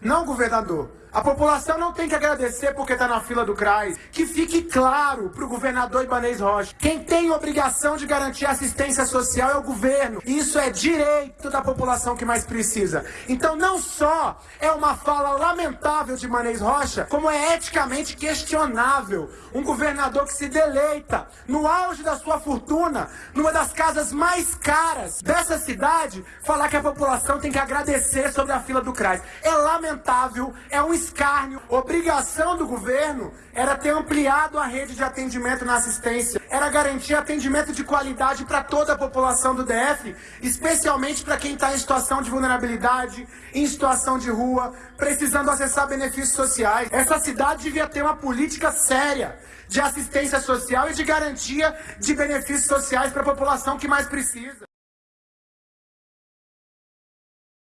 não governador. A população não tem que agradecer porque está na fila do CRAS. Que fique claro para o governador Ibanez Rocha. Quem tem obrigação de garantir assistência social é o governo. Isso é direito da população que mais precisa. Então não só é uma fala lamentável de Ibanez Rocha, como é eticamente questionável. Um governador que se deleita no auge da sua fortuna, numa das casas mais caras dessa cidade, falar que a população tem que agradecer sobre a fila do CRAS. É lamentável, é um escárnio. Obrigação do governo era ter ampliado a rede de atendimento na assistência, era garantir atendimento de qualidade para toda a população do DF, especialmente para quem está em situação de vulnerabilidade, em situação de rua, precisando acessar benefícios sociais. Essa cidade devia ter uma política séria de assistência social e de garantia de benefícios sociais para a população que mais precisa.